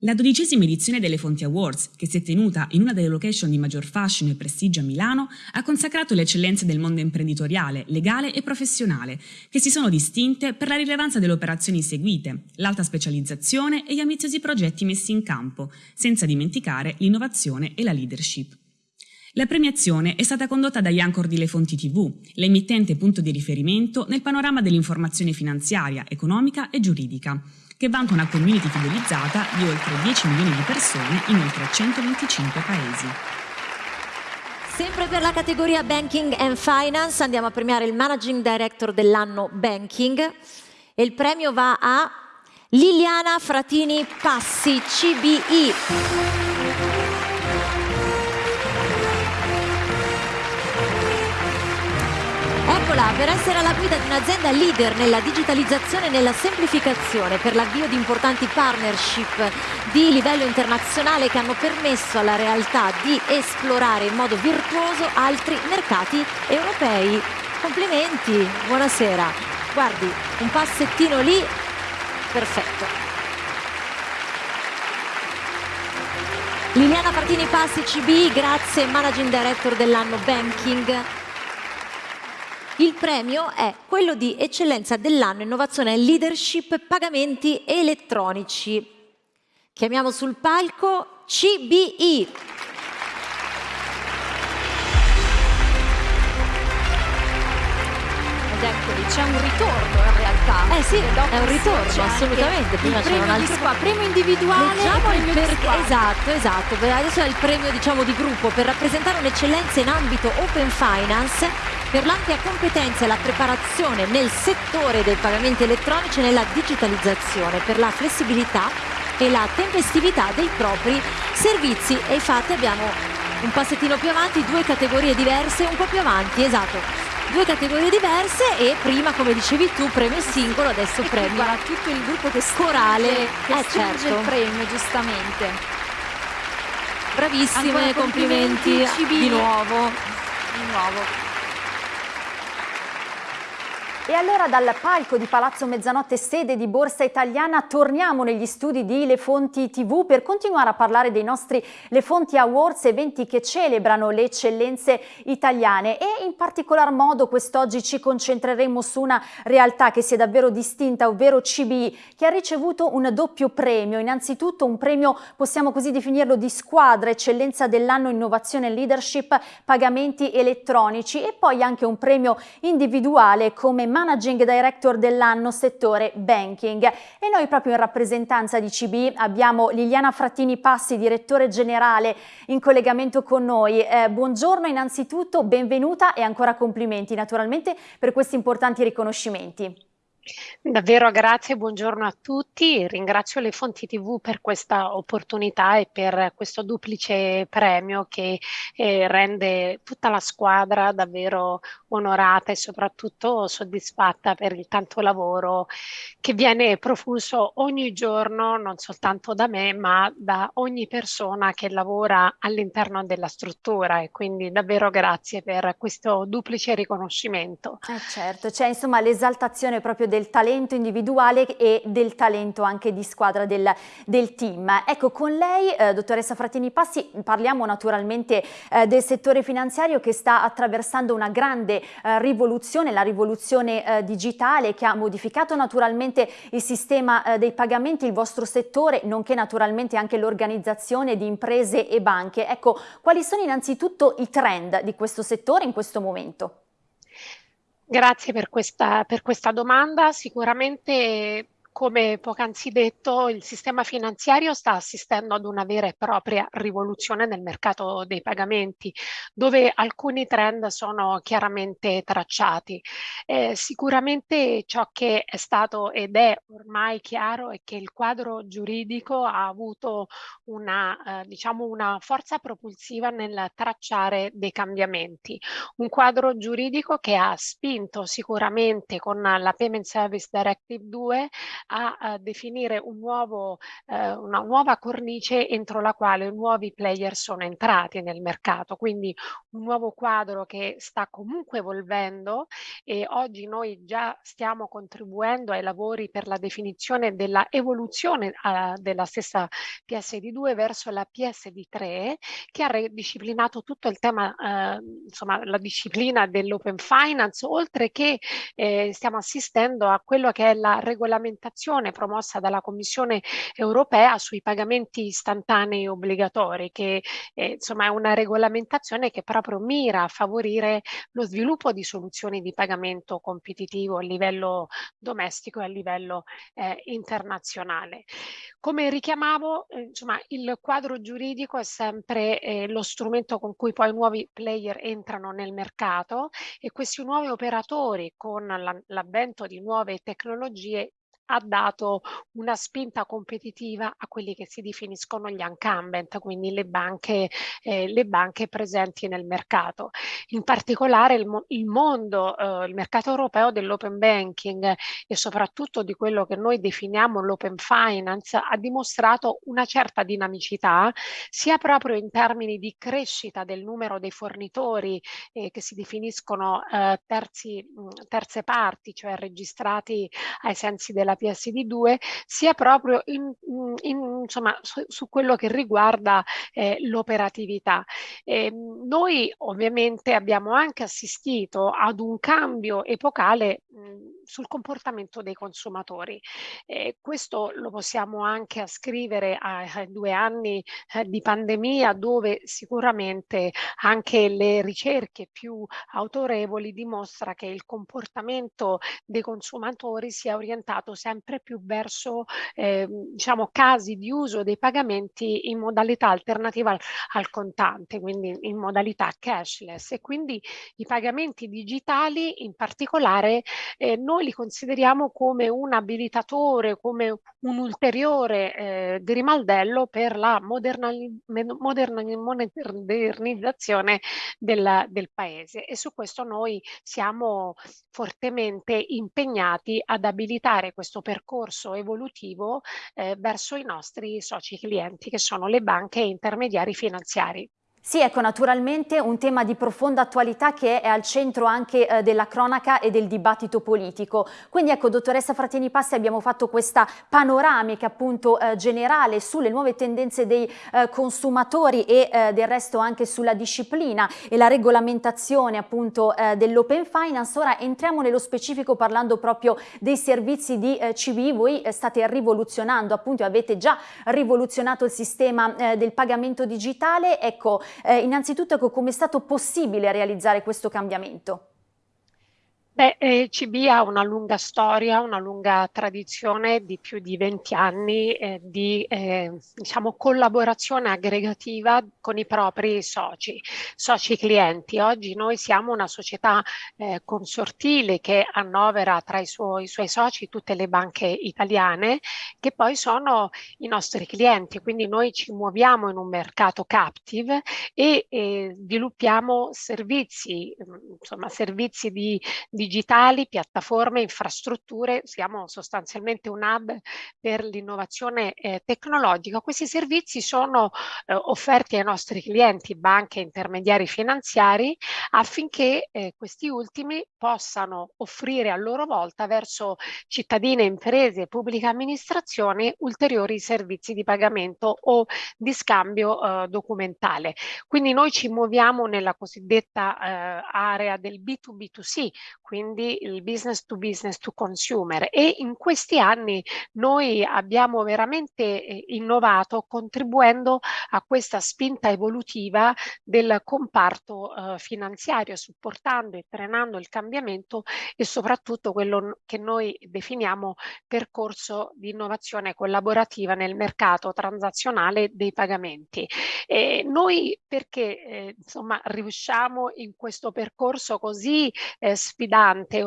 La dodicesima edizione delle Fonti Awards, che si è tenuta in una delle location di maggior fascino e prestigio a Milano, ha consacrato le eccellenze del mondo imprenditoriale, legale e professionale, che si sono distinte per la rilevanza delle operazioni seguite, l'alta specializzazione e gli ambiziosi progetti messi in campo, senza dimenticare l'innovazione e la leadership. La premiazione è stata condotta da Iancor di Le Fonti TV, l'emittente punto di riferimento nel panorama dell'informazione finanziaria, economica e giuridica, che vanta una community fidelizzata di oltre 10 milioni di persone in oltre 125 paesi. Sempre per la categoria Banking and Finance andiamo a premiare il Managing Director dell'anno Banking e il premio va a Liliana Fratini Passi, CBI. Eccola, per essere alla guida di un'azienda leader nella digitalizzazione e nella semplificazione per l'avvio di importanti partnership di livello internazionale che hanno permesso alla realtà di esplorare in modo virtuoso altri mercati europei. Complimenti, buonasera. Guardi, un passettino lì, perfetto. Liliana Partini Passi CB, grazie, Managing Director dell'anno Banking. Il premio è quello di eccellenza dell'anno innovazione e leadership pagamenti elettronici. Chiamiamo sul palco CBI. Ed eccoli, c'è un ritorno in realtà. Eh sì, è un ritorno, assolutamente. Prima c'era un altro qua, premio individuale Leggiamo il premio squadra. Esatto, esatto. Adesso è il premio diciamo di gruppo per rappresentare un'eccellenza in ambito open finance per l'ampia competenza e la preparazione nel settore dei pagamenti elettronici e nella digitalizzazione, per la flessibilità e la tempestività dei propri servizi. E infatti abbiamo un passettino più avanti, due categorie diverse, un po' più avanti, esatto. Due categorie diverse e prima, come dicevi tu, premio singolo, adesso E premio guarda tutto il gruppo che stringe, corale. che Eh, certo. il premio, giustamente. Bravissime, complimenti, complimenti, di nuovo. Di nuovo. E allora dal palco di Palazzo Mezzanotte sede di Borsa Italiana torniamo negli studi di Le Fonti TV per continuare a parlare dei nostri Le Fonti Awards, eventi che celebrano le eccellenze italiane e in particolar modo quest'oggi ci concentreremo su una realtà che si è davvero distinta, ovvero CBI, che ha ricevuto un doppio premio. Innanzitutto un premio, possiamo così definirlo, di squadra, eccellenza dell'anno innovazione e leadership, pagamenti elettronici e poi anche un premio individuale come Managing Director dell'anno settore banking. E noi proprio in rappresentanza di CB abbiamo Liliana Frattini Passi, direttore generale, in collegamento con noi. Eh, buongiorno innanzitutto, benvenuta e ancora complimenti naturalmente per questi importanti riconoscimenti. Davvero grazie, buongiorno a tutti. Ringrazio le Fonti TV per questa opportunità e per questo duplice premio che eh, rende tutta la squadra davvero onorata e soprattutto soddisfatta per il tanto lavoro che viene profuso ogni giorno, non soltanto da me, ma da ogni persona che lavora all'interno della struttura e quindi davvero grazie per questo duplice riconoscimento. Eh certo, c'è insomma l'esaltazione proprio del talento individuale e del talento anche di squadra del, del team. Ecco, con lei, eh, dottoressa Frattini Passi, parliamo naturalmente eh, del settore finanziario che sta attraversando una grande eh, rivoluzione, la rivoluzione eh, digitale che ha modificato naturalmente il sistema eh, dei pagamenti, il vostro settore, nonché naturalmente anche l'organizzazione di imprese e banche. Ecco, quali sono innanzitutto i trend di questo settore in questo momento? Grazie per questa, per questa domanda. Sicuramente, come poc'anzi detto, il sistema finanziario sta assistendo ad una vera e propria rivoluzione nel mercato dei pagamenti, dove alcuni trend sono chiaramente tracciati. Eh, sicuramente ciò che è stato ed è ormai chiaro è che il quadro giuridico ha avuto una, eh, diciamo una forza propulsiva nel tracciare dei cambiamenti. Un quadro giuridico che ha spinto sicuramente con la Payment Service Directive 2 a, a definire un nuovo, eh, una nuova cornice entro la quale nuovi player sono entrati nel mercato, quindi un nuovo quadro che sta comunque evolvendo e oggi noi già stiamo contribuendo ai lavori per la definizione della evoluzione uh, della stessa PSD2 verso la PSD3 che ha disciplinato tutto il tema, uh, insomma la disciplina dell'open finance, oltre che eh, stiamo assistendo a quello che è la regolamentazione promossa dalla Commissione europea sui pagamenti istantanei obbligatori, che eh, insomma è una regolamentazione che proprio mira a favorire lo sviluppo di soluzioni di pagamento competitivo a livello domestico e a livello eh, internazionale. Come richiamavo, eh, insomma, il quadro giuridico è sempre eh, lo strumento con cui poi nuovi player entrano nel mercato e questi nuovi operatori con l'avvento di nuove tecnologie ha dato una spinta competitiva a quelli che si definiscono gli incumbent, quindi le banche, eh, le banche presenti nel mercato. In particolare il, il mondo, eh, il mercato europeo dell'open banking e soprattutto di quello che noi definiamo l'open finance ha dimostrato una certa dinamicità sia proprio in termini di crescita del numero dei fornitori eh, che si definiscono eh, terzi, terze parti, cioè registrati ai sensi della PSD2 sia proprio in, in, insomma, su, su, quello che riguarda eh, l'operatività. Eh, noi ovviamente abbiamo anche assistito ad un cambio epocale mh, sul comportamento dei consumatori. Eh, questo lo possiamo anche ascrivere ai, ai due anni eh, di pandemia dove sicuramente anche le ricerche più autorevoli dimostra che il comportamento dei consumatori si è orientato sempre più verso eh, diciamo casi di uso dei pagamenti in modalità alternativa al, al contante, quindi in modalità cashless. E quindi i pagamenti digitali in particolare eh, noi li consideriamo come un abilitatore, come un ulteriore eh, grimaldello per la modernizzazione del, del paese. E su questo noi siamo fortemente impegnati ad abilitare questo percorso evolutivo eh, verso i nostri soci clienti che sono le banche e intermediari finanziari. Sì, ecco, naturalmente un tema di profonda attualità che è al centro anche eh, della cronaca e del dibattito politico. Quindi ecco, dottoressa Fratini Passi, abbiamo fatto questa panoramica appunto eh, generale sulle nuove tendenze dei eh, consumatori e eh, del resto anche sulla disciplina e la regolamentazione appunto eh, dell'open finance. Ora entriamo nello specifico parlando proprio dei servizi di eh, CB. Voi state rivoluzionando appunto, avete già rivoluzionato il sistema del pagamento digitale. Ecco, eh, innanzitutto ecco, come è stato possibile realizzare questo cambiamento? Beh, eh, CB ha una lunga storia, una lunga tradizione di più di 20 anni eh, di eh, diciamo, collaborazione aggregativa con i propri soci, soci clienti. Oggi noi siamo una società eh, consortile che annovera tra i suoi, i suoi, soci tutte le banche italiane che poi sono i nostri clienti, quindi noi ci muoviamo in un mercato captive e sviluppiamo servizi, insomma servizi di, di digitali, piattaforme, infrastrutture, siamo sostanzialmente un hub per l'innovazione eh, tecnologica. Questi servizi sono eh, offerti ai nostri clienti, banche intermediari finanziari, affinché eh, questi ultimi possano offrire a loro volta verso cittadine, imprese e pubbliche amministrazioni ulteriori servizi di pagamento o di scambio eh, documentale. Quindi noi ci muoviamo nella cosiddetta eh, area del B2B2C, quindi il business to business to consumer e in questi anni noi abbiamo veramente eh, innovato contribuendo a questa spinta evolutiva del comparto eh, finanziario, supportando e trenando il cambiamento e soprattutto quello che noi definiamo percorso di innovazione collaborativa nel mercato transazionale dei pagamenti. E noi perché eh, insomma riusciamo in questo percorso così eh, sfidante,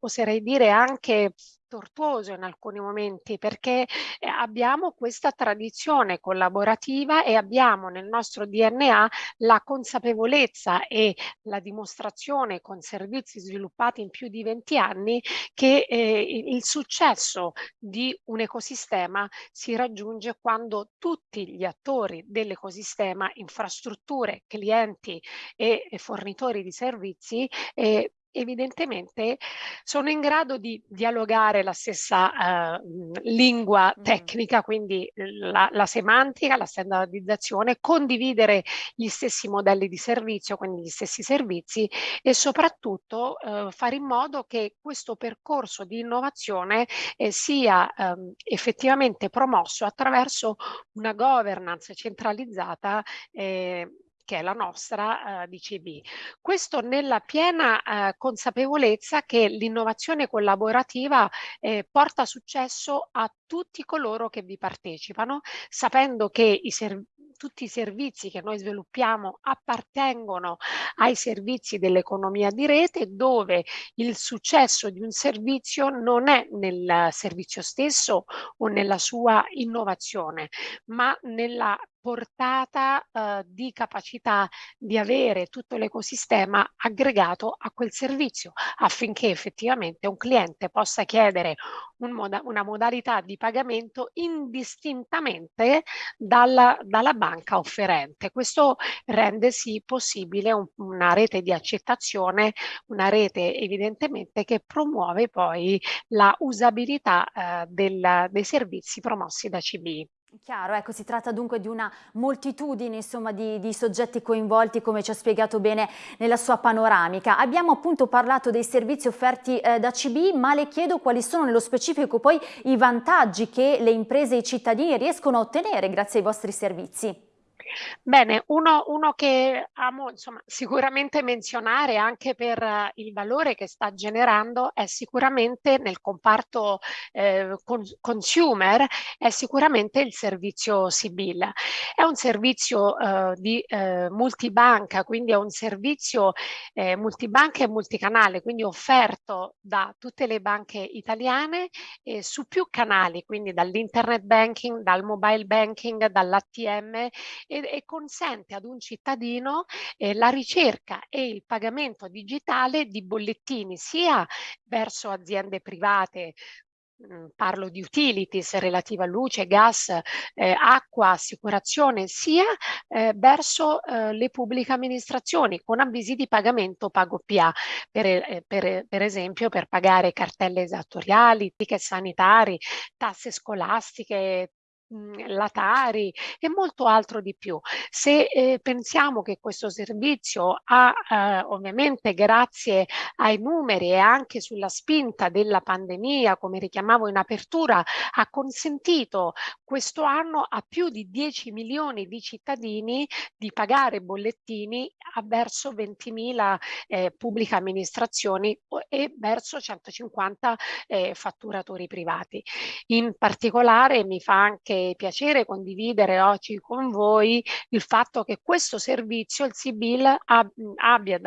oserei dire anche tortuoso in alcuni momenti perché eh, abbiamo questa tradizione collaborativa e abbiamo nel nostro DNA la consapevolezza e la dimostrazione con servizi sviluppati in più di 20 anni che eh, il successo di un ecosistema si raggiunge quando tutti gli attori dell'ecosistema, infrastrutture, clienti e, e fornitori di servizi eh, evidentemente sono in grado di dialogare la stessa uh, lingua tecnica, quindi la, la, semantica, la standardizzazione, condividere gli stessi modelli di servizio, quindi gli stessi servizi e soprattutto uh, fare in modo che questo percorso di innovazione eh, sia um, effettivamente promosso attraverso una governance centralizzata eh, che è la nostra eh, DCB. Questo nella piena eh, consapevolezza che l'innovazione collaborativa eh, porta successo a tutti coloro che vi partecipano, sapendo che i tutti i servizi che noi sviluppiamo appartengono ai servizi dell'economia di rete dove il successo di un servizio non è nel servizio stesso o nella sua innovazione, ma nella portata eh, di capacità di avere tutto l'ecosistema aggregato a quel servizio affinché effettivamente un cliente possa chiedere un moda una modalità di pagamento indistintamente dalla, dalla banca offerente. Questo rende sì possibile un, una rete di accettazione, una rete evidentemente che promuove poi la usabilità eh, del, dei servizi promossi da CBI. Chiaro, ecco, si tratta dunque di una moltitudine insomma, di, di, soggetti coinvolti come ci ha spiegato bene nella sua panoramica. Abbiamo appunto parlato dei servizi offerti eh, da CB, ma le chiedo quali sono nello specifico poi i vantaggi che le imprese e i cittadini riescono a ottenere grazie ai vostri servizi. Bene, uno, uno che amo insomma, sicuramente menzionare anche per uh, il valore che sta generando è sicuramente nel comparto eh, con, consumer, è sicuramente il servizio Sibyl. È un servizio uh, di eh, multibanca, quindi è un servizio eh, multibanca e multicanale, quindi offerto da tutte le banche italiane eh, su più canali, quindi dall'internet banking, dal mobile banking, dall'ATM e e, consente ad un cittadino eh, la ricerca e il pagamento digitale di bollettini sia verso aziende private mm, parlo di utilities relative a luce, gas, eh, acqua, assicurazione, sia eh, verso eh, le pubbliche amministrazioni con avvisi di pagamento pago PA, per, eh, per, per, esempio per pagare cartelle esattoriali, ticket sanitari, tasse scolastiche, Mhmm, la Tari e molto altro di più. Se eh, pensiamo che questo servizio ha eh, ovviamente grazie ai numeri e anche sulla spinta della pandemia, come richiamavo in apertura, ha consentito questo anno a più di 10 milioni di cittadini di pagare bollettini verso 20.000 eh, pubbliche amministrazioni e verso 150 eh, fatturatori privati. In particolare mi fa anche piacere condividere oggi con voi il fatto che questo servizio, il Sibil, abbia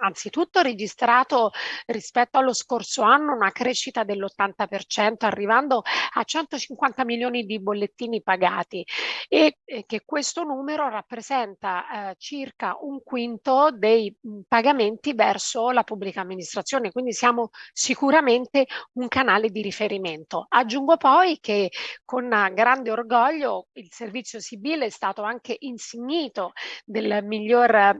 anzitutto registrato rispetto allo scorso anno una crescita dell'80%, arrivando a 150 milioni di bollettini pagati e che questo numero rappresenta eh, circa un quinto dei pagamenti verso la pubblica amministrazione, quindi siamo sicuramente un canale di riferimento. Aggiungo poi che con grande grande orgoglio il servizio Sibile è stato anche insignito del miglior,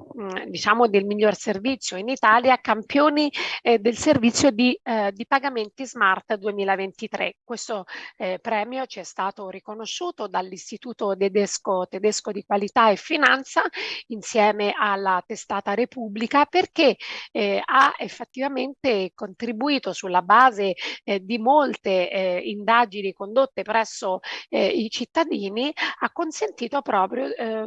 diciamo, del miglior servizio in Italia, campioni eh, del servizio di, eh, di, pagamenti smart 2023. Questo eh, premio ci è stato riconosciuto dall'Istituto Tedesco, Tedesco di Qualità e Finanza insieme alla testata Repubblica perché eh, ha effettivamente contribuito sulla base eh, di molte eh, indagini condotte presso eh, i cittadini ha consentito proprio eh,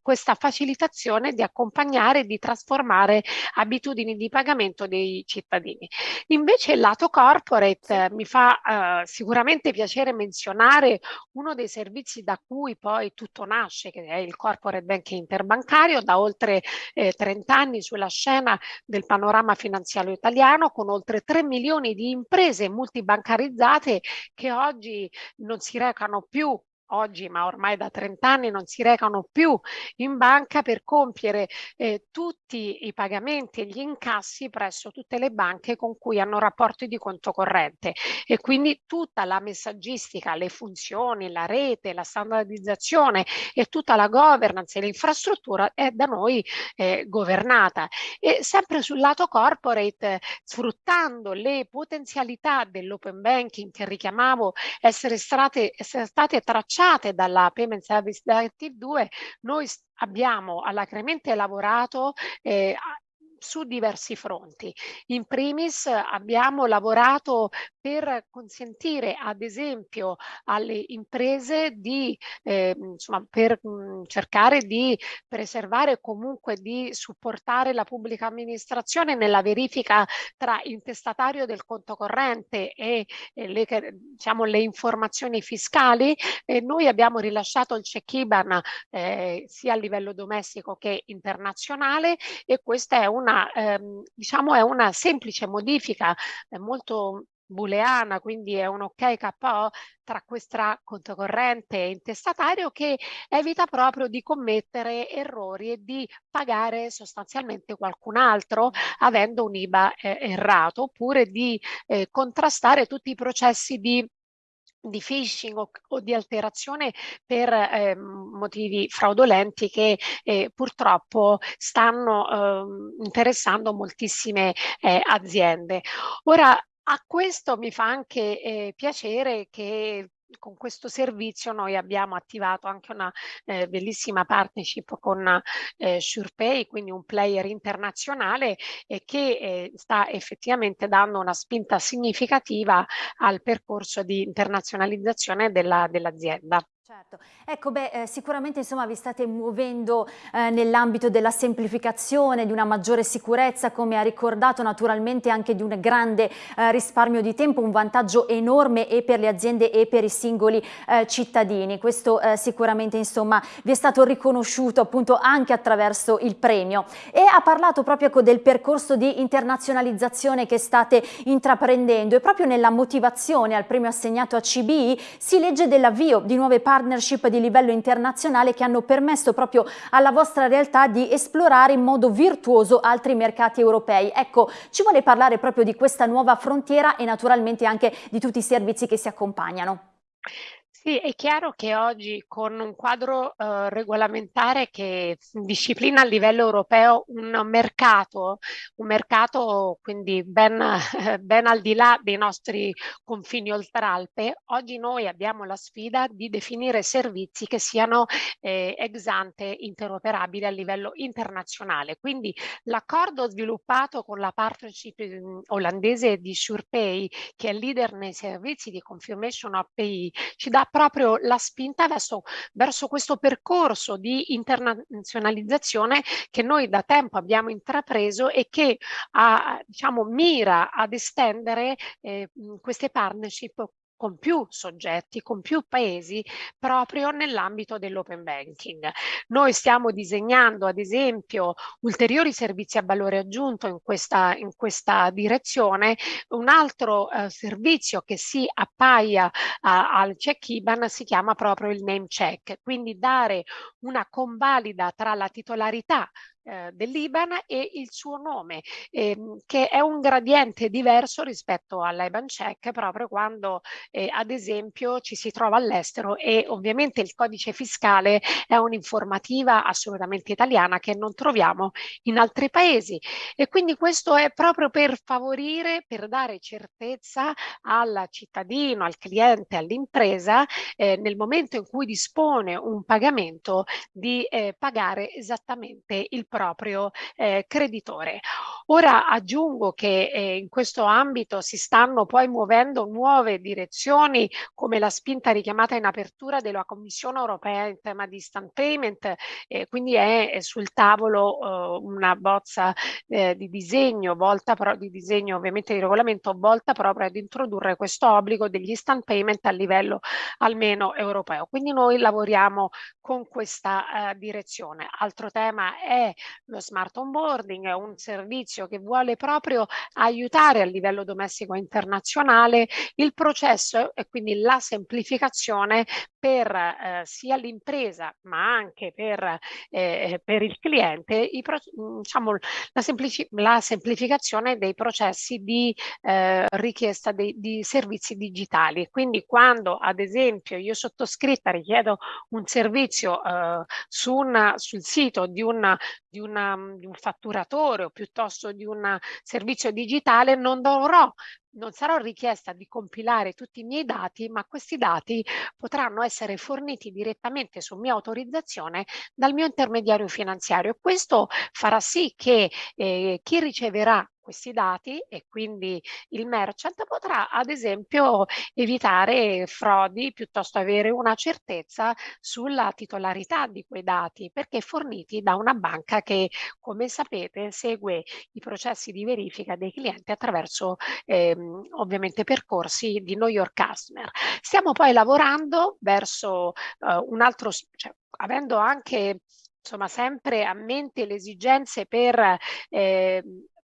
questa facilitazione di accompagnare e di trasformare abitudini di pagamento dei cittadini. Invece il lato corporate mi fa eh, sicuramente piacere menzionare uno dei servizi da cui poi tutto nasce, che è il corporate banking interbancario, da oltre eh, 30 anni sulla scena del panorama finanziario italiano, con oltre 3 milioni di imprese multibancarizzate che oggi non si recano più oggi, ma ormai da 30 anni non si recano più in banca per compiere eh, tutti i pagamenti e gli incassi presso tutte le banche con cui hanno rapporti di conto corrente. E quindi tutta la messaggistica, le funzioni, la rete, la standardizzazione e tutta la governance e l'infrastruttura è da noi eh, governata. E sempre sul lato corporate sfruttando le potenzialità dell'open banking che richiamavo essere state, essere state tracciate tracciate dalla Payment Service Directive 2, noi abbiamo alacremente lavorato eh, su diversi fronti. In primis abbiamo lavorato per consentire ad esempio alle imprese di, eh, insomma, per mh, mhmm, cercare di preservare comunque di supportare la pubblica amministrazione nella verifica tra intestatario del conto corrente e, e le, diciamo, le informazioni fiscali. E noi abbiamo rilasciato il check IBAN eh, sia a livello domestico che internazionale e questa è una, ehm, diciamo, è una semplice modifica eh, molto booleana, quindi è un ok KO tra questa conto corrente e intestatario che evita proprio di commettere errori e di pagare sostanzialmente qualcun altro avendo un IBA eh, errato oppure di eh, contrastare tutti i processi di di phishing o, o, di alterazione per eh, motivi fraudolenti che eh, purtroppo stanno eh, interessando moltissime eh, aziende. Ora, a questo mi fa anche eh, piacere che con questo servizio noi abbiamo attivato anche una eh, bellissima partnership con eh, SurePay, quindi un player internazionale eh, che eh, sta effettivamente dando una spinta significativa al percorso di internazionalizzazione dell'azienda. Dell Certo, ecco beh eh, sicuramente insomma vi state muovendo eh, nell'ambito della semplificazione, di una maggiore sicurezza come ha ricordato naturalmente anche di un grande eh, risparmio di tempo, un vantaggio enorme e per le aziende e per i singoli eh, cittadini, questo eh, sicuramente insomma vi è stato riconosciuto appunto anche attraverso il premio. E ha parlato proprio ecco, del percorso di internazionalizzazione che state intraprendendo. E proprio nella motivazione al premio assegnato a CBI si legge dell'avvio di nuove partnership partnership di livello internazionale che hanno permesso proprio alla vostra realtà di esplorare in modo virtuoso altri mercati europei. Ecco, ci vuole parlare proprio di questa nuova frontiera e naturalmente anche di tutti i servizi che si accompagnano. Sì, è chiaro che oggi con un quadro eh, regolamentare che disciplina a livello europeo un mercato, un mercato quindi ben, ben al di là dei nostri confini oltralpe, oggi noi abbiamo la sfida di definire servizi che siano eh, ex ante interoperabili a livello internazionale. Quindi l'accordo sviluppato con la partnership mm, olandese di SurePay, che è leader nei servizi di confirmation pay, ci dà proprio la spinta verso, verso questo percorso di internazionalizzazione che noi da tempo abbiamo intrapreso e che ha, diciamo, mira ad estendere eh, queste partnership con più soggetti, con più paesi proprio nell'ambito dell'open banking. Noi stiamo disegnando ad esempio ulteriori servizi a valore aggiunto in questa, in questa direzione. Un altro eh, servizio che si appaia eh, al check IBAN si chiama proprio il name check, quindi dare una convalida tra la titolarità eh, dell'IBAN e il suo nome, ehm, che è un gradiente diverso rispetto all'IBAN check proprio quando eh, ad esempio ci si trova all'estero e ovviamente il codice fiscale è un'informativa assolutamente italiana che non troviamo in altri paesi. E quindi questo è proprio per favorire, per dare certezza al cittadino, al cliente, all'impresa eh, nel momento in cui dispone un pagamento di eh, pagare esattamente il proprio eh, creditore. Ora aggiungo che eh, in questo ambito si stanno poi muovendo nuove direzioni come la spinta richiamata in apertura della Commissione europea in tema di instant payment, eh, quindi è, è, sul tavolo eh, una bozza eh, di disegno volta però di disegno ovviamente di regolamento volta proprio ad introdurre questo obbligo degli instant payment a livello almeno europeo. Quindi noi lavoriamo con questa eh, direzione. Altro tema è lo smart onboarding, è un servizio che vuole proprio aiutare a livello domestico internazionale il processo e quindi la semplificazione per eh, sia l'impresa ma anche per, eh, per il cliente i diciamo, la, semplici la, semplificazione dei processi di eh, richiesta di, di servizi digitali. Quindi quando ad esempio io sottoscritta richiedo un servizio eh, su una, sul sito di, una, di, una, di un fatturatore o piuttosto di un servizio digitale non dovrò non sarò richiesta di compilare tutti i miei dati, ma questi dati potranno essere forniti direttamente su mia autorizzazione dal mio intermediario finanziario. Questo farà sì che eh, chi riceverà questi dati e quindi il merchant potrà ad esempio evitare frodi piuttosto avere una certezza sulla titolarità di quei dati perché forniti da una banca che come sapete segue i processi di verifica dei clienti attraverso ehm, ovviamente percorsi di know your customer. Stiamo poi lavorando verso eh, un altro, cioè, avendo anche insomma sempre a mente le esigenze per eh,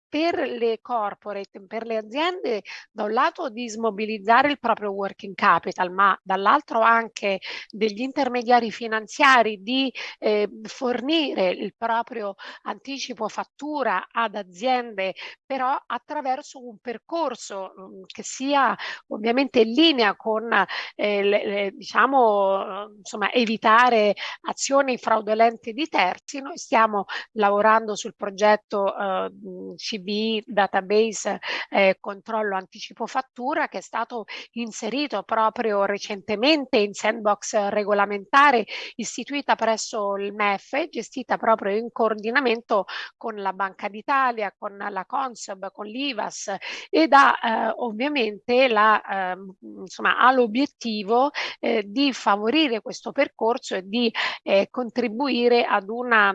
per le corporate, per le aziende, da un lato di smobilizzare il proprio working capital, ma dall'altro anche degli intermediari finanziari di eh, fornire il proprio anticipo fattura ad aziende, però attraverso un percorso mh, mm, che sia ovviamente in linea con, eh, le, le, diciamo, insomma, evitare azioni fraudolente di terzi. Noi stiamo lavorando sul progetto eh, CB database eh, controllo anticipo fattura che è stato inserito proprio recentemente in sandbox regolamentare istituita presso il MEF, gestita proprio in coordinamento con la Banca d'Italia, con la Consob, con l'IVAS ed ha eh, ovviamente la, eh, insomma, ha l'obiettivo eh, di favorire questo percorso e di eh, contribuire ad una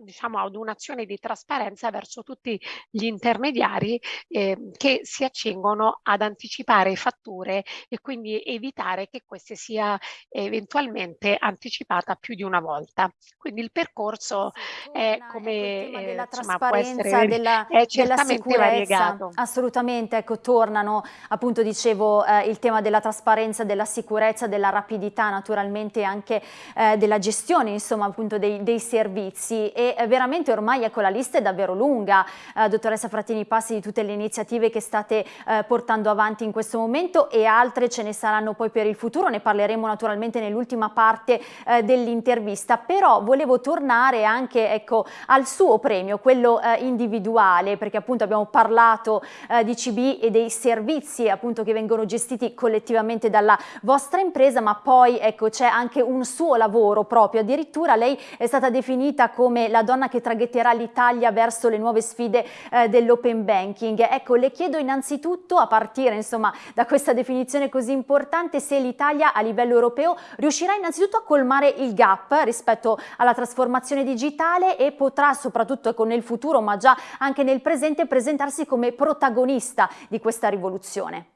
diciamo, ad un'azione di trasparenza verso tutti gli intermediari eh, che si accingono ad anticipare fatture e quindi evitare che queste sia eventualmente anticipata più di una volta. Quindi il percorso sì, è come ecco, eh, della trasparenza, essere, della, è certamente della variegato. Assolutamente, ecco, tornano appunto dicevo eh, il tema della trasparenza, della sicurezza, della rapidità naturalmente anche eh, della gestione insomma appunto dei, dei servizi e veramente ormai ecco, la lista è davvero lunga, eh, dottoressa Frattini Passi, di tutte le iniziative che state eh, portando avanti in questo momento e altre ce ne saranno poi per il futuro, ne parleremo naturalmente nell'ultima parte eh, dell'intervista, però volevo tornare anche ecco, al suo premio, quello eh, individuale, perché appunto abbiamo parlato eh, di CB e dei servizi appunto che vengono gestiti collettivamente dalla vostra impresa, ma poi ecco, c'è anche un suo lavoro proprio, addirittura lei è stata definita come la donna che traghetterà l'Italia verso le nuove sfide eh, dell'open banking. Ecco, le chiedo innanzitutto, a partire insomma da questa definizione così importante, se l'Italia a livello europeo riuscirà innanzitutto a colmare il gap rispetto alla trasformazione digitale e potrà soprattutto ecco, nel futuro, ma già anche nel presente, presentarsi come protagonista di questa rivoluzione.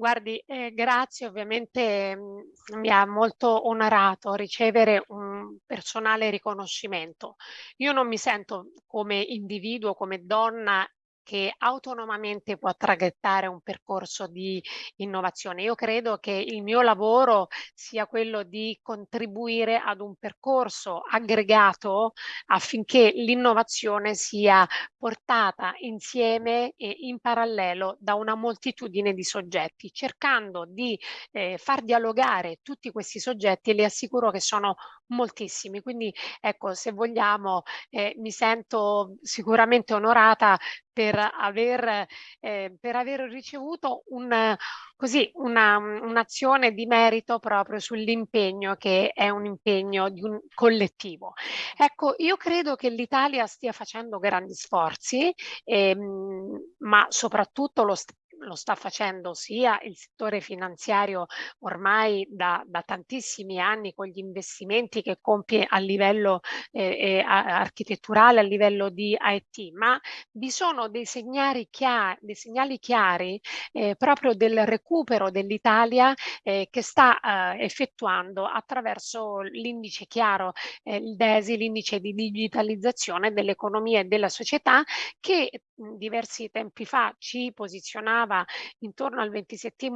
Guardi, eh, grazie, ovviamente mh, mm, mi ha molto onorato ricevere un personale riconoscimento. Io non mi sento come individuo, come donna che autonomamente può traghettare un percorso di innovazione. Io credo che il mio lavoro sia quello di contribuire ad un percorso aggregato affinché l'innovazione sia portata insieme e in parallelo da una moltitudine di soggetti, cercando di eh, far dialogare tutti questi soggetti e le assicuro che sono moltissimi. Quindi ecco, se vogliamo, eh, mi sento sicuramente onorata per aver, eh, per aver ricevuto un, così, una, un'azione di merito proprio sull'impegno che è un impegno di un collettivo. Ecco, io credo che l'Italia stia facendo grandi sforzi, ehm, ma soprattutto lo, lo sta facendo sia il settore finanziario ormai da, da tantissimi anni con gli investimenti che compie a livello eh, eh, architetturale, a livello di IT, ma vi sono dei segnali chiari, dei segnali chiari eh, proprio del recupero dell'Italia eh, che sta eh, effettuando attraverso l'indice chiaro, eh, il DESI, l'indice di digitalizzazione dell'economia e della società che diversi tempi fa ci posizionava intorno al 27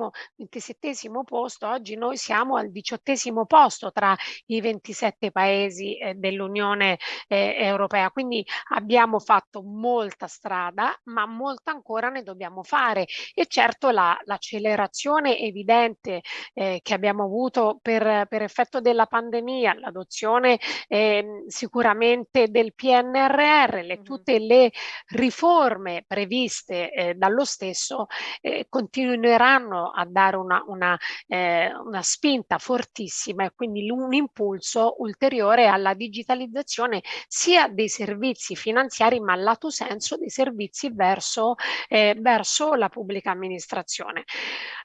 posto, oggi noi siamo al diciottesimo posto tra i 27 paesi eh, dell'Unione eh, Europea. Quindi abbiamo fatto molta strada, ma molta ancora ne dobbiamo fare. E certo l'accelerazione la, evidente eh, che abbiamo avuto per, per effetto della pandemia, l'adozione ehm, sicuramente del PNRR, le, tutte le riforme norme previste eh, dallo stesso eh, continueranno a dare una, una, eh, una spinta fortissima e quindi un impulso ulteriore alla digitalizzazione sia dei servizi finanziari ma lato senso dei servizi verso, eh, verso la pubblica amministrazione.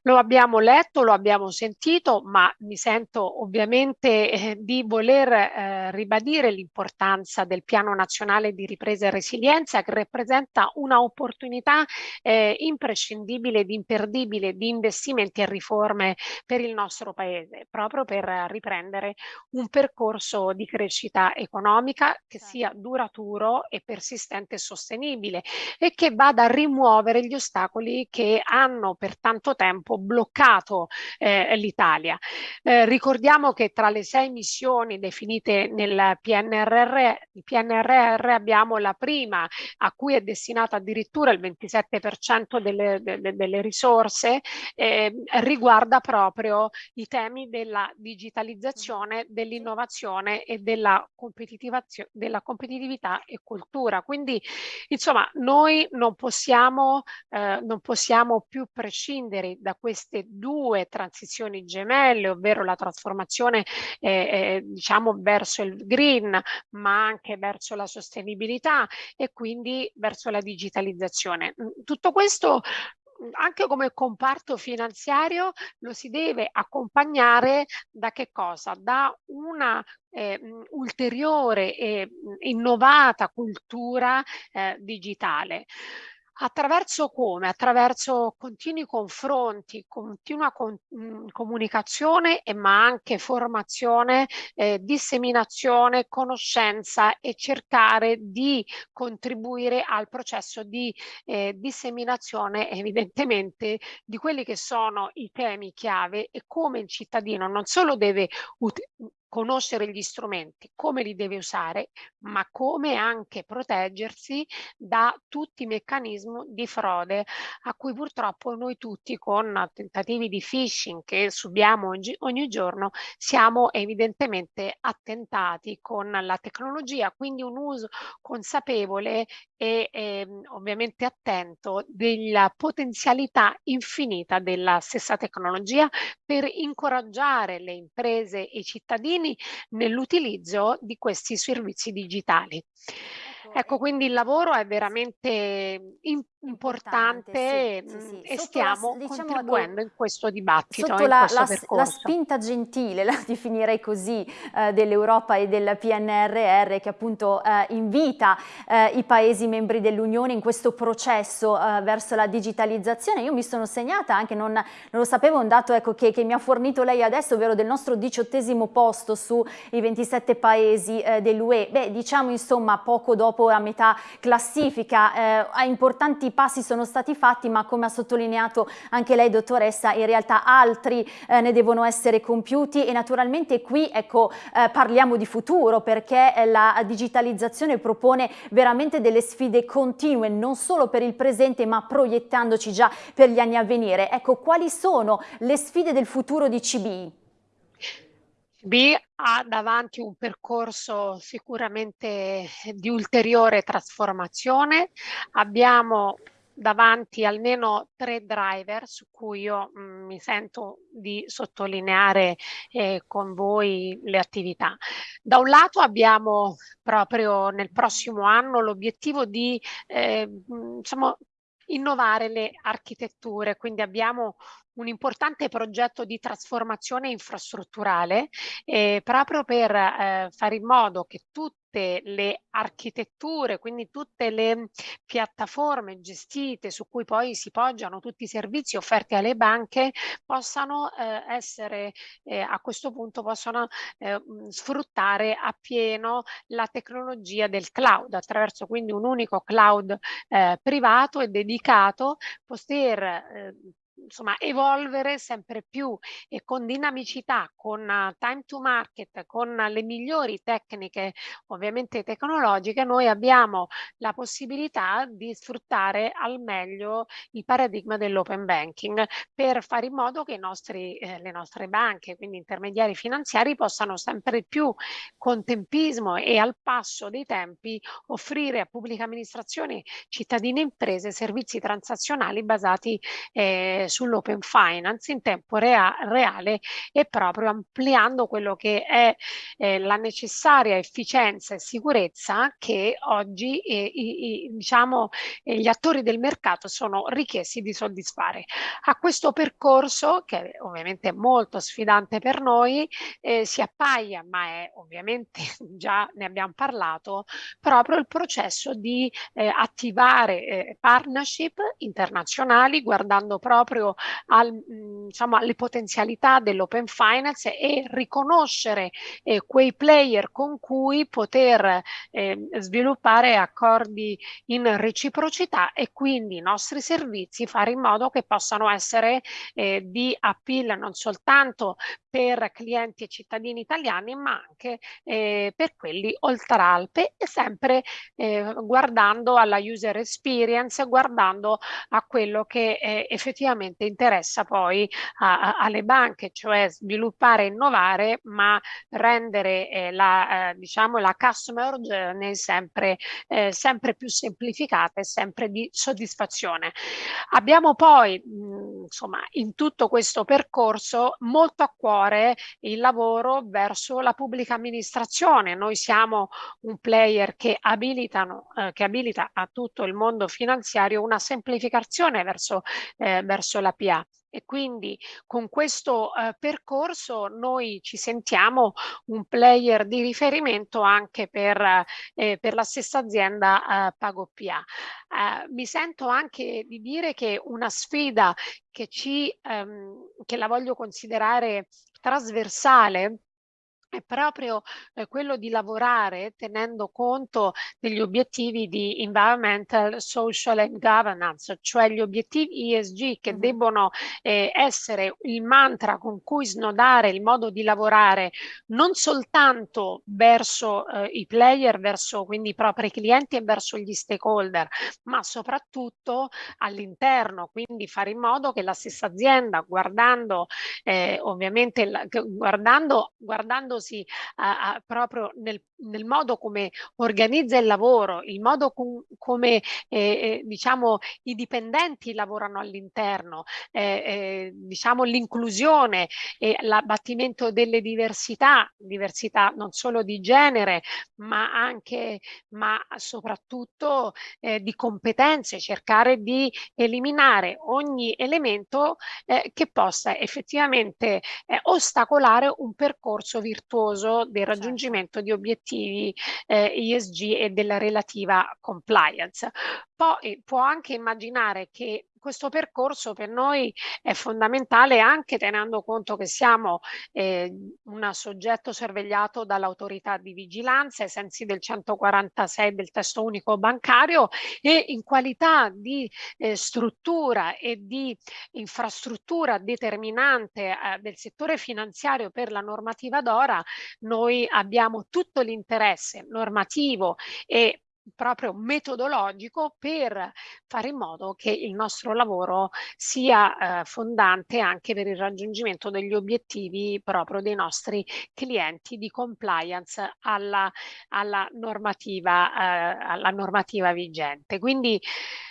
Lo abbiamo letto, lo abbiamo sentito, ma mi sento ovviamente eh, di voler eh, ribadire l'importanza del Piano Nazionale di Ripresa e Resilienza che rappresenta una opportunità eh, imprescindibile ed imperdibile di investimenti e riforme per il nostro Paese, proprio per riprendere un percorso di crescita economica che certo. sia duraturo e persistente e sostenibile e che vada a rimuovere gli ostacoli che hanno per tanto tempo bloccato eh, l'Italia. Eh, ricordiamo che tra le sei missioni definite nel PNRR, PNRR abbiamo la prima a cui è destinata addirittura il 27% delle, delle, delle risorse, eh, riguarda proprio i temi della digitalizzazione, dell'innovazione e della, della competitività e cultura. Quindi insomma noi non possiamo, eh, non possiamo più prescindere da queste due transizioni gemelle, ovvero la trasformazione eh, eh, diciamo verso il green, ma anche verso la sostenibilità e quindi verso la digitalizzazione. Mm, tutto questo mm, anche come comparto finanziario lo si deve accompagnare da che cosa? Da una eh, mm, ulteriore e innovata cultura eh, digitale. Attraverso come? Attraverso continui confronti, continua con, mh, mhmm, comunicazione e ma anche formazione, eh, disseminazione, conoscenza e cercare di contribuire al processo di eh, disseminazione evidentemente di quelli che sono i temi chiave e come il cittadino non solo deve conoscere gli strumenti, come li deve usare, ma come anche proteggersi da tutti i meccanismi di frode a cui purtroppo noi tutti con tentativi di phishing che subiamo oggi, ogni giorno siamo evidentemente attentati con la tecnologia, quindi un uso consapevole e eh, ovviamente attento della potenzialità infinita della stessa tecnologia per incoraggiare le imprese e i cittadini cittadini nell'utilizzo di questi servizi digitali. Ecco, quindi il lavoro è veramente importante, sì, sì, sì. e stiamo la, diciamo, contribuendo in questo dibattito, sotto in la, la, la, spinta gentile, la definirei così, eh, dell'Europa e del PNRR che appunto eh, invita eh, i Paesi membri dell'Unione in questo processo eh, verso la digitalizzazione. Io mi sono segnata anche, non, non lo sapevo, un dato ecco, che, che, mi ha fornito lei adesso, ovvero del nostro diciottesimo posto sui 27 Paesi eh, dell'UE. Beh, diciamo insomma poco dopo a metà classifica, eh, importanti passi sono stati fatti, ma come ha sottolineato anche lei dottoressa, in realtà altri eh, ne devono essere compiuti e naturalmente qui ecco, eh, parliamo di futuro perché eh, la digitalizzazione propone veramente delle sfide continue, non solo per il presente ma proiettandoci già per gli anni a venire. Ecco, quali sono le sfide del futuro di CBI? B ha davanti un percorso sicuramente di ulteriore trasformazione. Abbiamo davanti almeno tre driver su cui io mh, mm, mi sento di sottolineare eh, con voi le attività. Da un lato abbiamo proprio nel prossimo anno l'obiettivo di eh, mm, insomma, innovare le architetture, quindi abbiamo un importante progetto di trasformazione infrastrutturale eh, proprio per eh, fare in modo che tutte le architetture, quindi tutte le piattaforme gestite su cui poi si poggiano tutti i servizi offerti alle banche possano eh, essere eh, a questo punto possono eh, sfruttare appieno la tecnologia del cloud attraverso quindi un unico cloud eh, privato e dedicato poter eh, insomma, evolvere sempre più e con dinamicità, con uh, time to market, con le migliori tecniche ovviamente tecnologiche, noi abbiamo la possibilità di sfruttare al meglio il paradigma dell'open banking per fare in modo che nostri, eh, le nostre banche, quindi intermediari finanziari, possano sempre più con tempismo e al passo dei tempi offrire a pubblica amministrazione, cittadini e imprese servizi transazionali basati eh, sull'open finance in tempo rea reale e proprio ampliando quello che è eh, la necessaria efficienza e sicurezza che oggi eh, i, i, diciamo, eh, gli attori del mercato sono richiesti di soddisfare. A questo percorso, che è ovviamente molto sfidante per noi, eh, si appaglia, ma è ovviamente già ne abbiamo parlato, proprio il processo di eh, attivare eh, partnership internazionali guardando proprio proprio al, diciamo, alle potenzialità dell'open finance e riconoscere eh, quei player con cui poter eh, sviluppare accordi in reciprocità e quindi i nostri servizi fare in modo che possano essere eh, di appeal non soltanto per clienti e cittadini italiani ma anche eh, per quelli oltre Alpe e sempre eh, guardando alla user experience, guardando a quello che eh, effettivamente interessa poi a, a, alle banche, cioè sviluppare e innovare ma rendere eh, la, eh, diciamo, la customer journey sempre, eh, sempre più semplificata e sempre di soddisfazione. Abbiamo poi mh, insomma in tutto questo percorso molto a cuore cuore il lavoro verso la pubblica amministrazione. Noi siamo un player che, abilitano, eh, che abilita a tutto il mondo finanziario una semplificazione verso, eh, verso la PA e quindi con questo eh, percorso noi ci sentiamo un player di riferimento anche per, eh, per la stessa azienda eh, PagoPA. Eh, mi sento anche di dire che una sfida che, ci, ehm, che la voglio considerare trasversale è proprio eh, quello di lavorare tenendo conto degli obiettivi di environmental, social and governance, cioè gli obiettivi ESG che mm -hmm. debbono eh, essere il mantra con cui snodare il modo di lavorare non soltanto verso eh, i player, verso quindi i propri clienti e verso gli stakeholder, ma soprattutto all'interno, quindi fare in modo che la stessa azienda guardando eh, ovviamente la, guardando, guardando basandosi a, a, proprio nel, nel, modo come organizza il lavoro, il modo com, come eh, eh, diciamo i dipendenti lavorano all'interno, eh, eh diciamo l'inclusione e l'abbattimento delle diversità, diversità non solo di genere ma anche ma soprattutto eh, di competenze, cercare di eliminare ogni elemento eh, che possa effettivamente ostacolare un percorso virtuoso virtuoso del certo. raggiungimento di obiettivi eh, ESG e della relativa compliance. Poi può anche immaginare che questo percorso per noi è fondamentale anche tenendo conto che siamo eh, un soggetto sorvegliato dall'autorità di vigilanza ai sensi del 146 del testo unico bancario e in qualità di eh, struttura e di infrastruttura determinante eh, del settore finanziario per la normativa d'ora noi abbiamo tutto l'interesse normativo e proprio metodologico per fare in modo che il nostro lavoro sia eh, fondante anche per il raggiungimento degli obiettivi proprio dei nostri clienti di compliance alla, alla, normativa, eh, alla normativa vigente. Quindi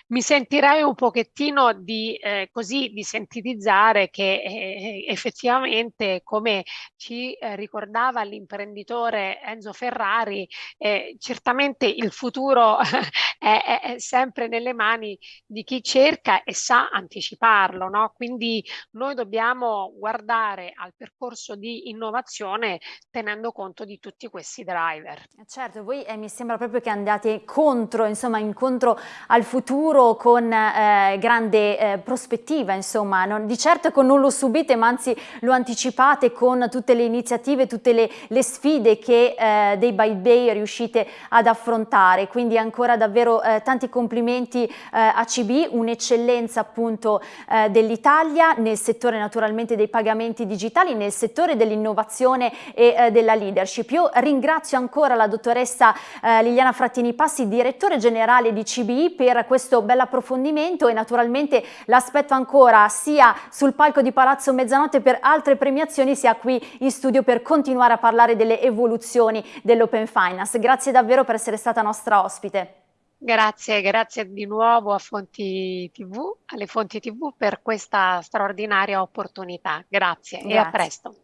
mi sentirei un pochettino di, eh, così, di sintetizzare che eh, effettivamente, come ci eh, ricordava l'imprenditore Enzo Ferrari, eh, certamente il futuro è, è, sempre nelle mani di chi cerca e sa anticiparlo. No? Quindi noi dobbiamo guardare al percorso di innovazione tenendo conto di tutti questi driver. Certo, voi eh, mi sembra proprio che andate contro, insomma, incontro al futuro futuro con eh, grande eh, prospettiva, insomma, non, di certo non lo subite ma anzi lo anticipate con tutte le iniziative, tutte le, le sfide che eh, dei By Day riuscite ad affrontare, quindi ancora davvero eh, tanti complimenti eh, a CB, un'eccellenza appunto eh, dell'Italia nel settore naturalmente dei pagamenti digitali, nel settore dell'innovazione e della leadership. Io ringrazio ancora la dottoressa Liliana Frattini Passi, direttore generale di CBI per questo bell'approfondimento e naturalmente l'aspetto ancora sia sul palco di Palazzo Mezzanotte per altre premiazioni sia qui in studio per continuare a parlare delle evoluzioni dell'Open Finance. Grazie davvero per essere stata nostra ospite. Grazie, grazie di nuovo a Fonti TV, alle Fonti TV per questa straordinaria opportunità. Grazie, grazie. e a presto.